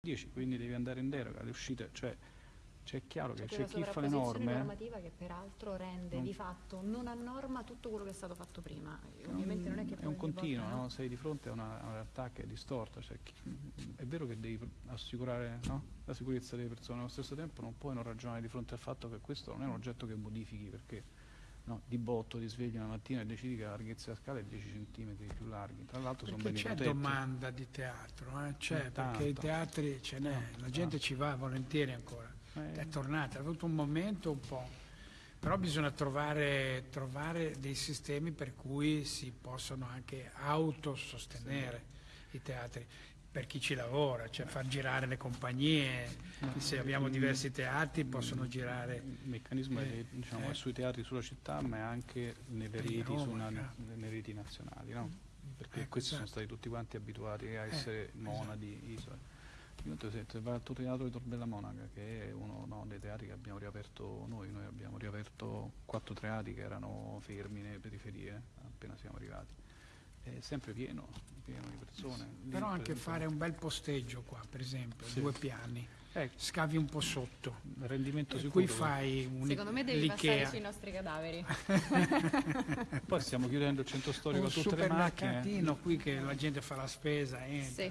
10, quindi devi andare in deroga, le uscite, cioè c'è chiaro che C'è chi fa le norme. normativa che peraltro rende Non- di fatto non a norma tutto quello che è stato fatto prima. È Ovviamente non è che poi un continuo, volta, no? sei di fronte a una, a una realtà che è distorta, cioè chi- è vero che devi assicurare no? la sicurezza delle persone, allo stesso tempo non puoi non ragionare di fronte al fatto che questo non è un oggetto che modifichi perché no, di botto ti svegli una mattina e decidi che la larghezza della scala è 10 cm più larghi, tra l'altro sono beni c'è protetti. domanda di teatro, eh? c'è, Eh, perché i teatri ce n'è, Tanto, la gente tanto. ci va volentieri ancora, Eh, è tornata, ha avuto un momento un po', però bisogna trovare, trovare dei sistemi per cui si possono anche autosostenere i teatri per chi ci lavora, cioè far girare le compagnie, se abbiamo diversi teatri possono girare Il meccanismo Eh, è, diciamo, eh. sui teatri sulla città, ma è anche nelle reti, una- certo. nelle reti nazionali, no? Perché Ecco, questi sono esatto. stati tutti quanti abituati a Eh, essere monadi, isole. Io esempio, vai al tuo teatro di Torbella Monaca, che è uno no, dei teatri che abbiamo riaperto noi, noi abbiamo riaperto quattro teatri che erano fermi nelle periferie appena siamo arrivati. È sempre pieno, pieno di persone. Lì, Però per anche esempio, fare un bel posteggio qua, per esempio, Sì. due piani, eh, scavi un po' sotto, rendimento e sicuro. qui fai un Secondo me devi passare sui nostri cadaveri. Poi stiamo chiudendo il centro storico un a tutte le macchine. supermercatino qui che la gente fa la spesa, entra. Sì.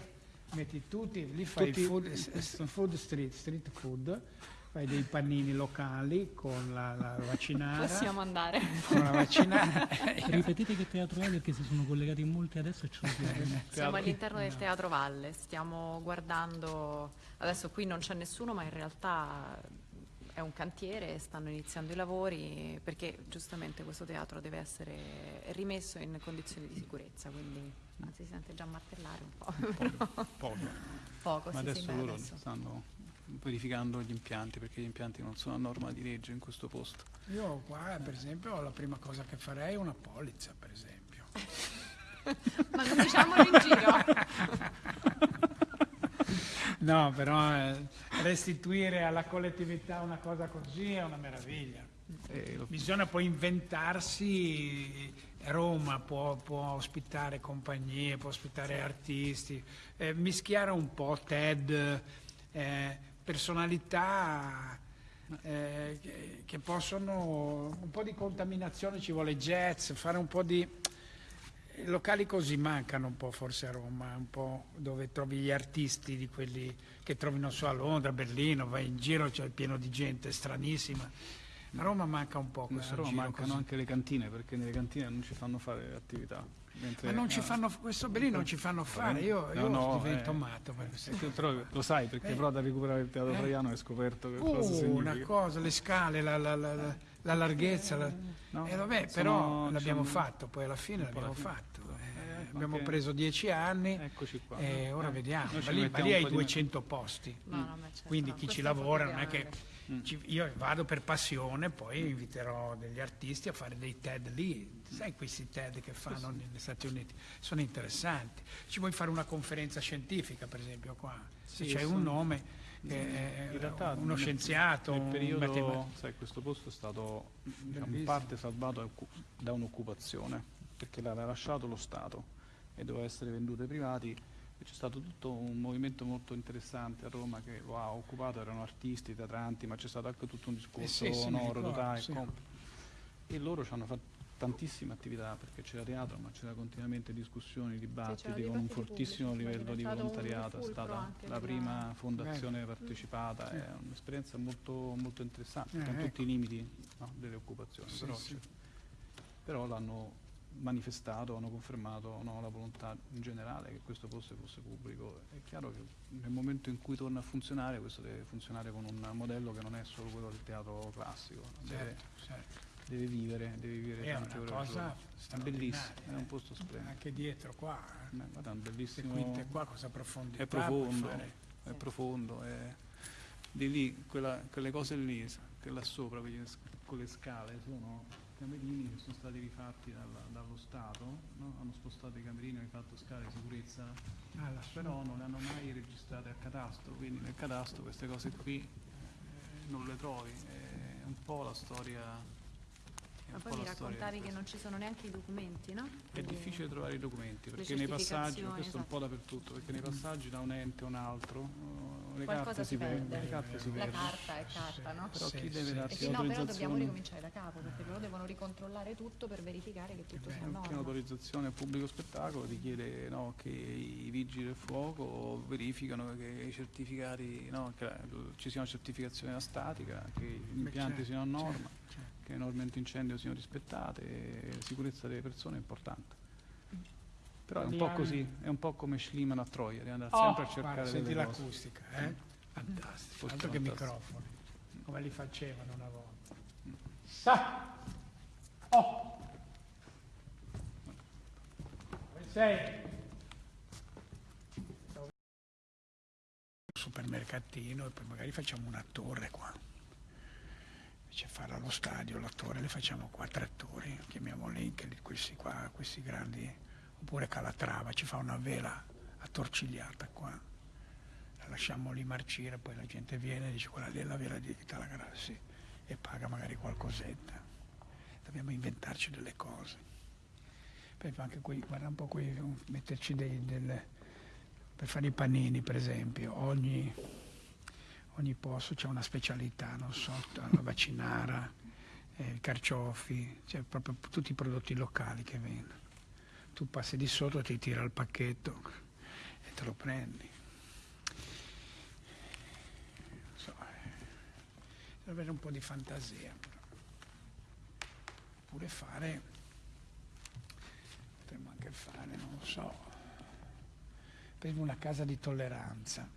metti tutti, lì fai Tutti- food, s- food street, street food, fai dei panini locali con la, la vaccinara, Possiamo andare. con la vaccinara. Ripetete che teatro è perché si sono collegati in molti adesso e ce lo chiedono. Siamo all'interno del Teatro Valle, stiamo guardando, adesso qui non c'è nessuno ma in realtà è un cantiere, stanno iniziando i lavori perché giustamente questo teatro deve essere rimesso in condizioni di sicurezza, quindi ah, si sente già martellare un po', però Poco. poco, Ma sì, adesso sì, loro adesso. stanno verificando gli impianti perché gli impianti non sono a norma di legge in questo posto. Io qua, per esempio, la prima cosa che farei è una polizza, per esempio. Ma non diciamolo in giro. No, però eh, restituire alla collettività una cosa così è una meraviglia. E lo- Bisogna poi inventarsi, Roma può, può ospitare compagnie, può ospitare artisti, eh, mischiare un po' TED, eh, personalità eh, che, possono, un po' di contaminazione ci vuole jazz, fare un po' di... locali così mancano un po' forse a Roma, un po' dove trovi gli artisti di quelli che trovi non so a Londra, a Berlino, vai in giro, c'è pieno di gente stranissima. A Roma manca un po' a questo Roma giro mancano così. anche le cantine perché nelle cantine non ci fanno fare attività. mentre- Ma non ci fanno, questo belli non ci fanno fare, io, No, io no, divento eh, matto eh, però lo sai perché Eh. però da recuperare il teatro Eh. italiano hai scoperto che cosa Uh, significa. una cosa, le scale, la, la- la- la- la larghezza, la- No, eh, vabbè, però l'abbiamo fatto, poi alla fine l'abbiamo fatto. Eh, Eh, abbiamo preso dieci anni Eccoci qua. e ora Eh, vediamo. noi ci Ma lì, ma lì hai po' di- 200 posti. No, no, ma certo, Quindi chi ci questo po' lavora non è che. Mm. ci- io vado per passione, poi inviterò degli artisti a fare dei TED lì. Sai questi TED che fanno negli Stati Uniti? Sono interessanti. Ci vuoi fare una conferenza scientifica, per esempio, qua? Se Sì, c'è un nome, che In realtà uno nel- scienziato, nel un periodo, matematico. sai, questo posto è stato diciamo, in parte salvato da un'occupazione perché l'aveva lasciato lo Stato e doveva essere venduto ai privati c'è stato tutto un movimento molto interessante a Roma che lo ha occupato, erano artisti, teatranti, ma c'è stato anche tutto un discorso Eh sì, sì, sonoro, totale, sì. comp- e loro ci hanno fatto tantissime attività perché c'era teatro ma c'era continuamente discussioni, dibattiti c'erano con un fortissimo pubblici, livello di volontariato, è stata la prima fondazione partecipata, Sì. è un'esperienza molto, molto interessante Eh, con ecco. tutti i limiti no, delle occupazioni, Sì, però, sì. però l'hanno manifestato, hanno confermato no, la volontà in generale che questo posto fosse pubblico. È chiaro che nel momento in cui torna a funzionare, questo deve funzionare con un modello che non è solo quello del teatro classico, deve, Certo, certo. deve vivere, deve vivere È tante una cosa straordinaria, bellissimo, è eh. un posto splendido. Anche dietro qua, Eh, guarda, è un bellissimo quinte qua, cosa profondità è profondo, è profondo, è di lì, quella- quelle cose lì, che là sopra, con le scale, sono camerini che sono stati rifatti dalla- dallo Stato, no? hanno spostato i camerini, hanno fatto scale di sicurezza, Ah, però non le hanno mai registrate al catasto, quindi nel catasto queste cose qui eh, non le trovi, è un po' la storia. Ma poi mi raccontavi che non ci sono neanche i documenti, no? È difficile trovare i documenti perché nei passaggi, questo è un po' esatto. dappertutto, perché nei passaggi da un ente a un altro, le Qualcosa carte si si perde. le carte si La perdono. carta è carta, no? Però Sì, chi deve. Eh darti sì, no, però dobbiamo ricominciare da capo, perché loro devono ricontrollare tutto per verificare che tutto sia È in un piano norma. d'autorizzazione al pubblico spettacolo richiede no, che i vigili del fuoco verificano che i certificati, no, che la- ci sia una certificazione da statica, che gli impianti certo, siano a norma, certo. che le norme antincendio siano rispettate, la sicurezza delle persone è importante. Però è un po' così, è un po' come Schliemann a Troia, devi andare Oh, sempre a cercare guarda, senti l'acustica, eh? Fantastico, Questo altro è che fantastico. microfoni, come li facevano una volta. Sa! Oh! Dove sei? supermercatino e poi magari facciamo una torre qua. Invece fare allo stadio la torre, le facciamo quattro attori, chiamiamoli anche li- questi qua, questi grandi, oppure Calatrava, ci fa una vela attorcigliata qua, la lasciamo lì marcire, poi la gente viene e dice quella lì è la vela di Tala Grassi e paga magari qualcosetta. Dobbiamo inventarci delle cose. Poi anche qui, guarda un po' qui, metterci dei, del, per fare i panini per esempio, ogni, ogni posto c'è una specialità, non so, la vaccinara, eh, i carciofi, cioè proprio tutti i prodotti locali che vendono. Tu passi di sotto, ti tira il pacchetto e te lo prendi. So, eh, deve avere un po' di fantasia. Oppure fare, potremmo anche fare, non lo so, per una casa di tolleranza,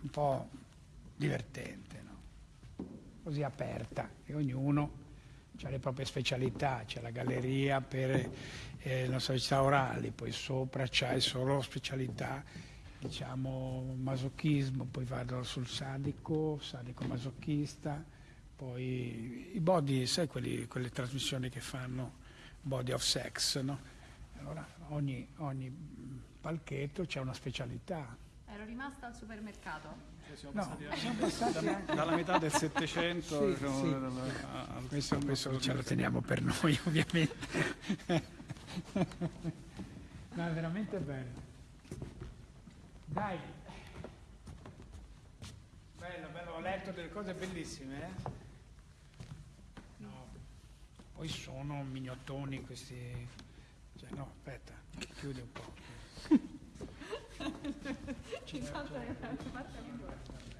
un po' divertente, no? così aperta, e ognuno ha le proprie specialità, c'è la galleria per eh, le società orali, poi sopra c'hai solo specialità, diciamo, masochismo, poi vado sul sadico, sadico masochista, poi i body, sai quelli- quelle trasmissioni che fanno body of sex, no? Allora ogni, ogni palchetto c'è una specialità. Ero rimasta al supermercato. No, siamo passati anche... Dalla metà del Settecento Sì, diciamo, sì. dalla- a- al- Questo, questo ce lo teniamo per noi ovviamente. no, è veramente bello. Dai. Bello, bello, ho letto delle cose bellissime, eh? No. Poi sono mignottoni questi... Cioè, no, aspetta, chiudi un po'. Ci-